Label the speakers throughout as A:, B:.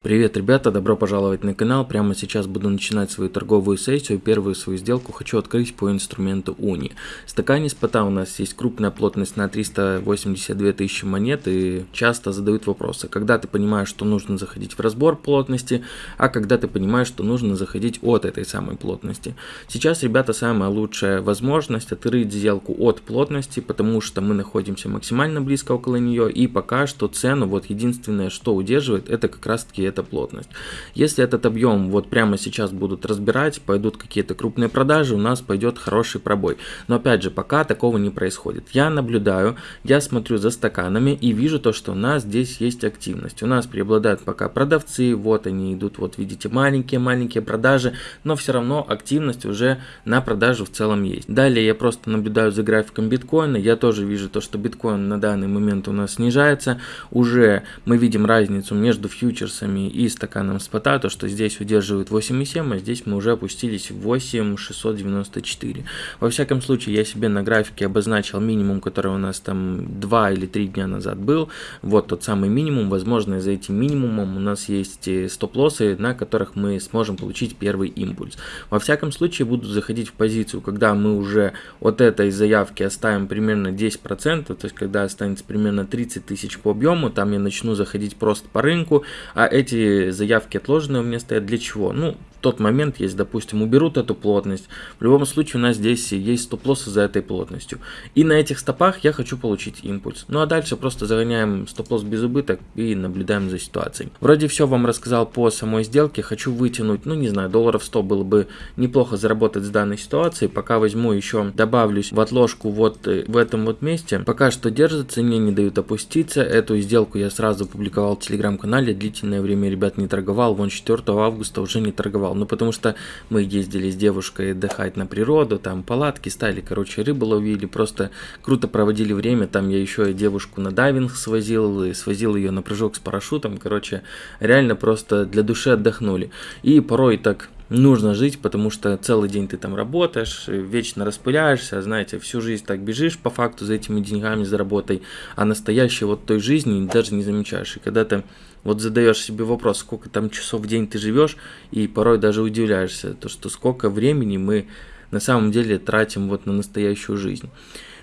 A: Привет, ребята, добро пожаловать на канал. Прямо сейчас буду начинать свою торговую сессию. Первую свою сделку хочу открыть по инструменту Уни. В стакане спота у нас есть крупная плотность на 382 тысячи монет и часто задают вопросы, когда ты понимаешь, что нужно заходить в разбор плотности, а когда ты понимаешь, что нужно заходить от этой самой плотности. Сейчас, ребята, самая лучшая возможность открыть сделку от плотности, потому что мы находимся максимально близко около нее и пока что цену, вот единственное, что удерживает, это как раз таки эта плотность. Если этот объем вот прямо сейчас будут разбирать, пойдут какие-то крупные продажи, у нас пойдет хороший пробой. Но опять же, пока такого не происходит. Я наблюдаю, я смотрю за стаканами и вижу то, что у нас здесь есть активность. У нас преобладают пока продавцы, вот они идут, вот видите, маленькие-маленькие продажи, но все равно активность уже на продажу в целом есть. Далее я просто наблюдаю за графиком биткоина, я тоже вижу то, что биткоин на данный момент у нас снижается, уже мы видим разницу между фьючерсами и стаканом спота, то что здесь удерживает 8,7, а здесь мы уже опустились в 8,694. Во всяком случае, я себе на графике обозначил минимум, который у нас там 2 или 3 дня назад был. Вот тот самый минимум. Возможно, за этим минимумом у нас есть э, стоп-лоссы, на которых мы сможем получить первый импульс. Во всяком случае, буду заходить в позицию, когда мы уже от этой заявки оставим примерно 10%, то есть когда останется примерно 30 тысяч по объему, там я начну заходить просто по рынку, а эти эти заявки отложенные у меня стоят для чего? Ну, тот момент, если, допустим, уберут эту плотность, в любом случае у нас здесь есть стоп-лоссы за этой плотностью. И на этих стопах я хочу получить импульс. Ну а дальше просто загоняем стоп-лосс без убыток и наблюдаем за ситуацией. Вроде все вам рассказал по самой сделке, хочу вытянуть, ну не знаю, долларов 100 было бы неплохо заработать с данной ситуацией. Пока возьму еще, добавлюсь в отложку вот э, в этом вот месте. Пока что держится, мне не дают опуститься. Эту сделку я сразу публиковал в телеграм-канале, длительное время, ребят, не торговал. Вон 4 августа уже не торговал. Ну, потому что мы ездили с девушкой отдыхать на природу, там палатки стали, короче, рыбу ловили, просто круто проводили время. Там я еще и девушку на дайвинг свозил, и свозил ее на прыжок с парашютом. Короче, реально просто для души отдохнули. И порой так нужно жить, потому что целый день ты там работаешь, вечно распыляешься, знаете, всю жизнь так бежишь по факту за этими деньгами, за работой, а настоящей вот той жизни даже не замечаешь. И когда ты вот задаешь себе вопрос, сколько там часов в день ты живешь, и порой даже удивляешься, то что сколько времени мы на самом деле тратим вот на настоящую жизнь.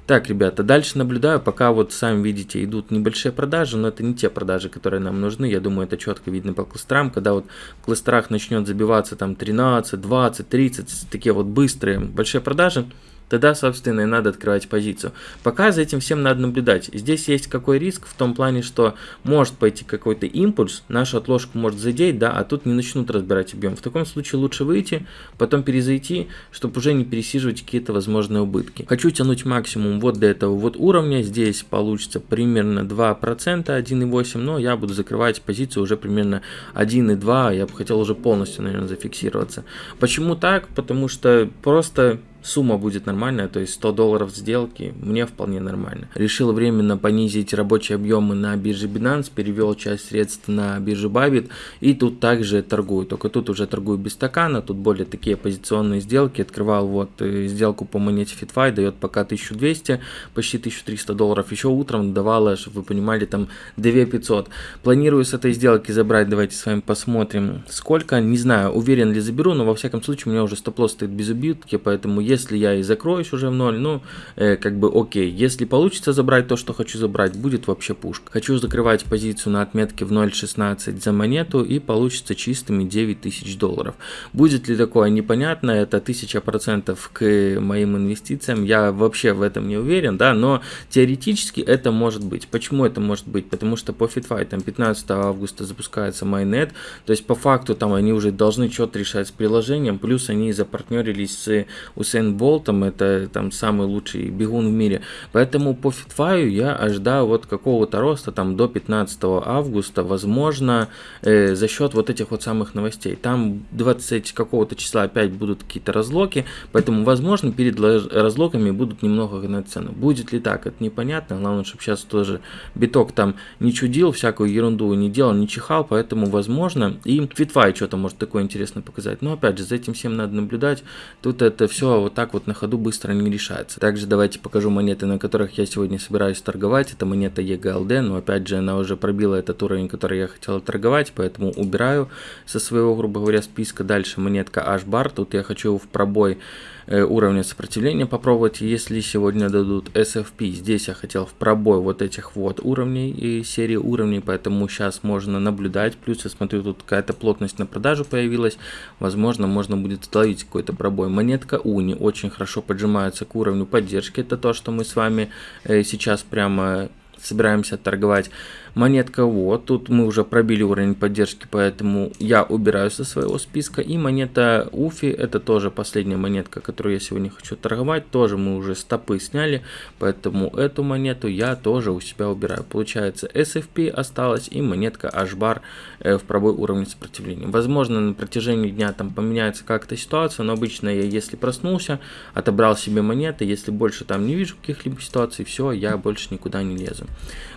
A: Так, ребята, дальше наблюдаю, пока вот сами видите, идут небольшие продажи, но это не те продажи, которые нам нужны. Я думаю, это четко видно по кластерам. Когда вот в кластерах начнет забиваться там 13, 20, 30, такие вот быстрые большие продажи, тогда, собственно, и надо открывать позицию. Пока за этим всем надо наблюдать. Здесь есть какой риск в том плане, что может пойти какой-то импульс, нашу отложку может задеть, да, а тут не начнут разбирать объем. В таком случае лучше выйти, потом перезайти, чтобы уже не пересиживать какие-то возможные убытки. Хочу тянуть максимум вот до этого вот уровня. Здесь получится примерно 2%, 1,8, но я буду закрывать позицию уже примерно 1,2. Я бы хотел уже полностью, наверное, зафиксироваться. Почему так? Потому что просто сумма будет нормальная, то есть 100 долларов сделки мне вполне нормально. Решил временно понизить рабочие объемы на бирже Binance, перевел часть средств на биржу Bybit и тут также торгую, только тут уже торгую без стакана, тут более такие позиционные сделки, открывал вот э, сделку по монете FitFi, дает пока 1200, почти 1300 долларов, еще утром давала, чтобы вы понимали, там 2500. Планирую с этой сделки забрать, давайте с вами посмотрим сколько, не знаю, уверен ли заберу, но во всяком случае у меня уже стоп-лосс стоит без убитки, поэтому если если я и закроюсь уже в ноль, ну, э, как бы окей. Если получится забрать то, что хочу забрать, будет вообще пушка. Хочу закрывать позицию на отметке в 0.16 за монету и получится чистыми 9000 долларов. Будет ли такое непонятно, это 1000% к моим инвестициям, я вообще в этом не уверен, да, но теоретически это может быть. Почему это может быть? Потому что по FitFi там 15 августа запускается Майнет, то есть по факту там они уже должны что-то решать с приложением, плюс они запартнерились с Usain Уэйн Болтом, это там самый лучший бегун в мире. Поэтому по фитфаю я ожидаю вот какого-то роста там до 15 августа, возможно, э, за счет вот этих вот самых новостей. Там 20 какого-то числа опять будут какие-то разлоки, поэтому, возможно, перед разлоками будут немного гнать цену. Будет ли так, это непонятно. Главное, чтобы сейчас тоже биток там не чудил, всякую ерунду не делал, не чихал, поэтому, возможно, и фитфай что-то может такое интересное показать. Но, опять же, за этим всем надо наблюдать. Тут это все вот так вот на ходу быстро не решается. Также давайте покажу монеты, на которых я сегодня собираюсь торговать. Это монета EGLD, но опять же она уже пробила этот уровень, который я хотел торговать, поэтому убираю со своего, грубо говоря, списка. Дальше монетка H-Bar, тут я хочу в пробой уровня сопротивления попробовать, если сегодня дадут SFP. Здесь я хотел в пробой вот этих вот уровней и серии уровней, поэтому сейчас можно наблюдать. Плюс я смотрю, тут какая-то плотность на продажу появилась. Возможно, можно будет словить какой-то пробой. Монетка Уни очень хорошо поджимается к уровню поддержки. Это то, что мы с вами э, сейчас прямо собираемся торговать. Монетка вот, тут мы уже пробили уровень поддержки, поэтому я убираю со своего списка. И монета Уфи, это тоже последняя монетка, которую я сегодня хочу торговать. Тоже мы уже стопы сняли, поэтому эту монету я тоже у себя убираю. Получается SFP осталась и монетка H-Bar э, в пробой уровня сопротивления. Возможно на протяжении дня там поменяется как-то ситуация, но обычно я если проснулся, отобрал себе монеты, если больше там не вижу каких-либо ситуаций, все, я больше никуда не лезу.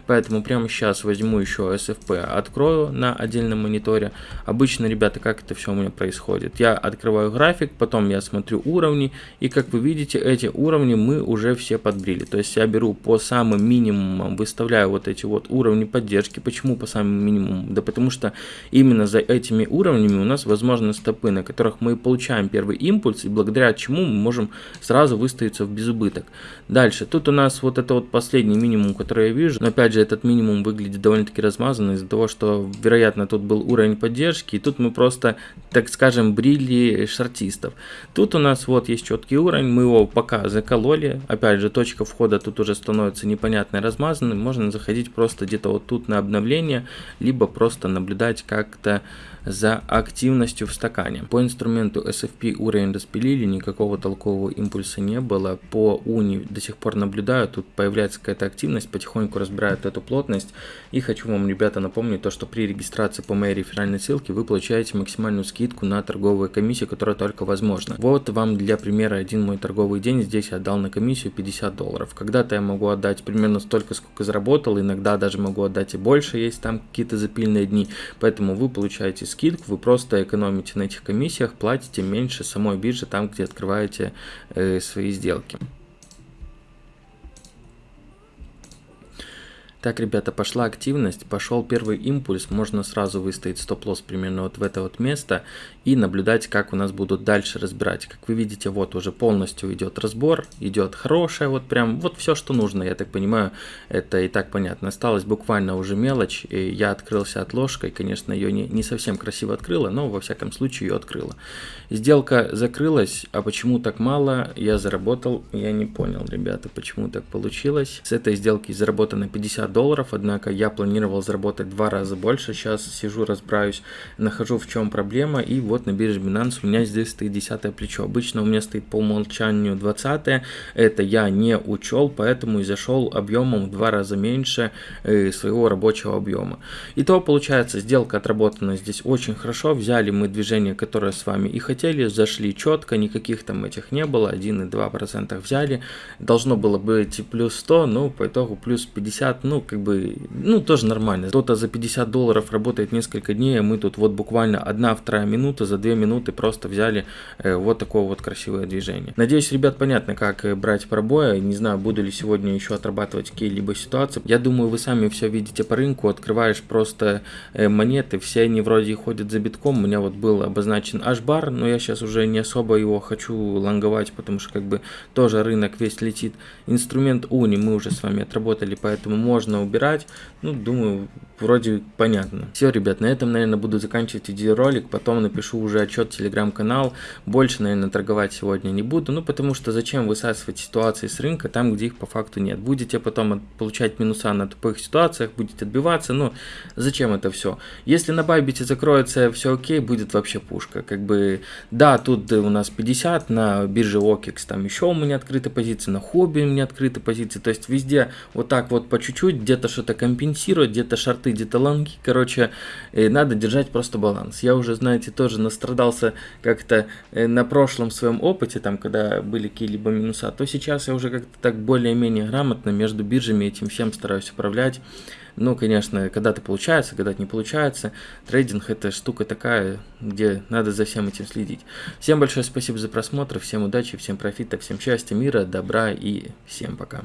A: Поэтому прямо сейчас возьму еще SFP, открою на отдельном мониторе. Обычно, ребята, как это все у меня происходит? Я открываю график, потом я смотрю уровни, и как вы видите, эти уровни мы уже все подбрили. То есть я беру по самым минимумам, выставляю вот эти вот уровни поддержки. Почему по самым минимумам? Да потому что именно за этими уровнями у нас возможны стопы, на которых мы получаем первый импульс, и благодаря чему мы можем сразу выставиться в безубыток. Дальше, тут у нас вот это вот последний минимум, который я вижу, но опять же этот минимум выглядит довольно-таки размазанно из-за того, что, вероятно, тут был уровень поддержки, и тут мы просто, так скажем, брили шортистов. Тут у нас вот есть четкий уровень, мы его пока закололи, опять же, точка входа тут уже становится непонятной, размазанной, можно заходить просто где-то вот тут на обновление, либо просто наблюдать как-то за активностью в стакане. По инструменту SFP уровень распилили, никакого толкового импульса не было. По уни до сих пор наблюдаю, тут появляется какая-то активность, потихоньку разбирают эту плотность. И хочу вам, ребята, напомнить то, что при регистрации по моей реферальной ссылке вы получаете максимальную скидку на торговую комиссию, которая только возможна. Вот вам для примера один мой торговый день, здесь я отдал на комиссию 50 долларов. Когда-то я могу отдать примерно столько, сколько заработал, иногда даже могу отдать и больше, есть там какие-то запильные дни, поэтому вы получаете скидку скидку, вы просто экономите на этих комиссиях, платите меньше самой биржи там, где открываете э, свои сделки. Так, ребята, пошла активность, пошел первый импульс, можно сразу выставить стоп-лосс примерно вот в это вот место и наблюдать, как у нас будут дальше разбирать. Как вы видите, вот уже полностью идет разбор, идет хорошая, вот прям, вот все, что нужно, я так понимаю, это и так понятно. Осталось буквально уже мелочь, и я открылся от ложкой, конечно, ее не, не совсем красиво открыла, но во всяком случае ее открыла. Сделка закрылась, а почему так мало, я заработал, я не понял, ребята, почему так получилось. С этой сделки заработано 50 долларов, однако я планировал заработать два раза больше. Сейчас сижу, разбираюсь, нахожу в чем проблема. И вот на бирже Binance у меня здесь стоит 10 плечо. Обычно у меня стоит по умолчанию 20 это я не учел, поэтому и зашел объемом в два раза меньше э, своего рабочего объема. И то получается, сделка отработана здесь очень хорошо. Взяли мы движение, которое с вами и хотели, зашли четко, никаких там этих не было, 1,2% взяли. Должно было быть плюс 100, но по итогу плюс 50, ну как бы, ну, тоже нормально. Кто-то за 50 долларов работает несколько дней, а мы тут вот буквально одна-вторая минута, за 2 минуты просто взяли э, вот такое вот красивое движение. Надеюсь, ребят, понятно, как э, брать пробои. Не знаю, буду ли сегодня еще отрабатывать какие-либо ситуации. Я думаю, вы сами все видите по рынку, открываешь просто э, монеты, все они вроде ходят за битком. У меня вот был обозначен H-бар, но я сейчас уже не особо его хочу лонговать, потому что как бы тоже рынок весь летит. Инструмент Уни мы уже с вами отработали, поэтому можно можно убирать. Ну, думаю, вроде понятно. Все, ребят, на этом, наверное, буду заканчивать видеоролик. Потом напишу уже отчет телеграм-канал. Больше, наверное, торговать сегодня не буду. Ну, потому что зачем высасывать ситуации с рынка там, где их по факту нет. Будете потом получать минуса на тупых ситуациях, будете отбиваться. Ну, зачем это все? Если на Байбите закроется все окей, будет вообще пушка. Как бы, да, тут у нас 50, на бирже OKEX там еще у меня открыты позиции, на хобби у меня открыты позиции. То есть везде вот так вот по чуть-чуть где-то что-то компенсировать, где-то шарты, где-то лонги. Короче, э, надо держать просто баланс. Я уже, знаете, тоже настрадался как-то э, на прошлом своем опыте, там, когда были какие-либо минуса, то сейчас я уже как-то так более-менее грамотно между биржами этим всем стараюсь управлять. Ну, конечно, когда-то получается, когда-то не получается. Трейдинг это штука такая, где надо за всем этим следить. Всем большое спасибо за просмотр, всем удачи, всем профита, всем счастья, мира, добра и всем пока.